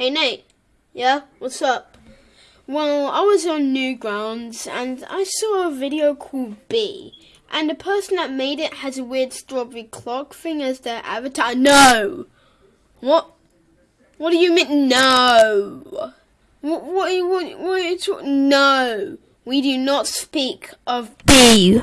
Hey Nate. Yeah, what's up? Well, I was on Newgrounds and I saw a video called B. And the person that made it has a weird strawberry clock thing as their avatar. No! What? What do you mean, no? What, what, what, what are you talking? No! We do not speak of B.